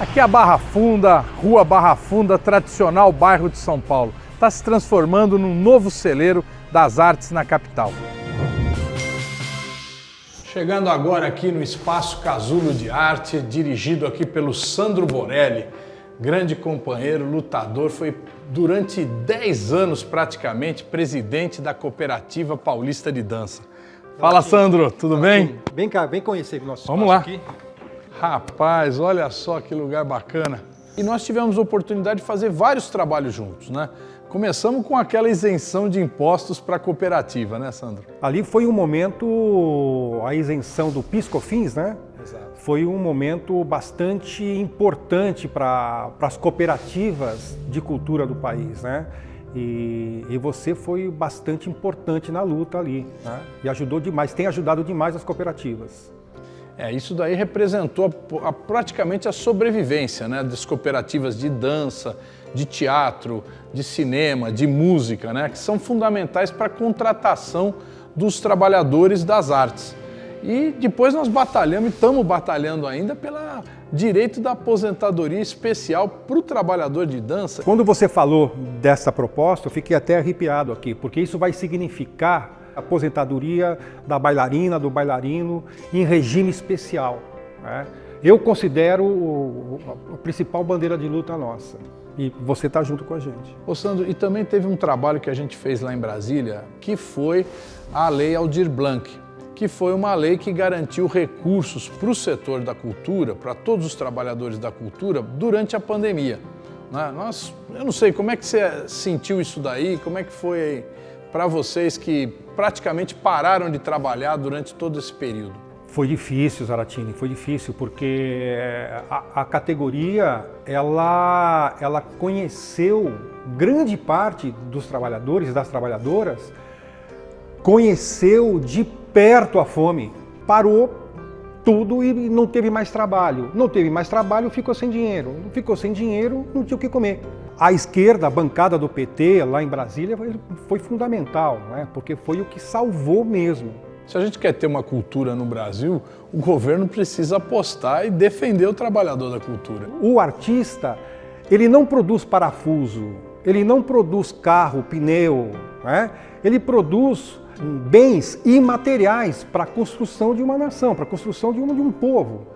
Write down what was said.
Aqui é a Barra Funda, Rua Barra Funda, tradicional bairro de São Paulo. Está se transformando num novo celeiro das artes na capital. Chegando agora aqui no Espaço Casulo de Arte, dirigido aqui pelo Sandro Borelli, grande companheiro, lutador, foi durante 10 anos praticamente presidente da Cooperativa Paulista de Dança. Fala Sandro, tudo bem? Vem cá, vem conhecer o nosso Vamos lá. aqui. Rapaz, olha só que lugar bacana. E nós tivemos a oportunidade de fazer vários trabalhos juntos, né? Começamos com aquela isenção de impostos para a cooperativa, né, Sandro? Ali foi um momento, a isenção do PiscoFins, né? Exato. Foi um momento bastante importante para as cooperativas de cultura do país, né? E, e, você foi bastante importante na luta ali, né? E ajudou demais, tem ajudado demais as cooperativas. É, isso daí representou a, a, praticamente a sobrevivência né, das cooperativas de dança, de teatro, de cinema, de música, né, que são fundamentais para a contratação dos trabalhadores das artes. E depois nós batalhamos e estamos batalhando ainda pelo direito da aposentadoria especial para o trabalhador de dança. Quando você falou dessa proposta, eu fiquei até arrepiado aqui, porque isso vai significar aposentadoria da bailarina, do bailarino, em regime especial. Né? Eu considero a principal bandeira de luta nossa. E você está junto com a gente. Ô Sandro, e também teve um trabalho que a gente fez lá em Brasília, que foi a Lei Aldir Blanc, que foi uma lei que garantiu recursos para o setor da cultura, para todos os trabalhadores da cultura, durante a pandemia. Né? Nós, eu não sei, como é que você sentiu isso daí? Como é que foi para vocês que praticamente pararam de trabalhar durante todo esse período? Foi difícil, Zaratini, foi difícil, porque a, a, categoria, ela, ela conheceu, grande parte dos trabalhadores das trabalhadoras, conheceu de perto a fome, parou tudo e não teve mais trabalho. Não teve mais trabalho, ficou sem dinheiro. Ficou sem dinheiro, não tinha o que comer. A esquerda, a bancada do PT lá em Brasília foi fundamental, né? porque foi o que salvou mesmo. Se a gente quer ter uma cultura no Brasil, o governo precisa apostar e defender o trabalhador da cultura. O artista, ele não produz parafuso, ele não produz carro, pneu, né? ele produz bens imateriais para a construção de uma nação, para a construção de um, de um povo.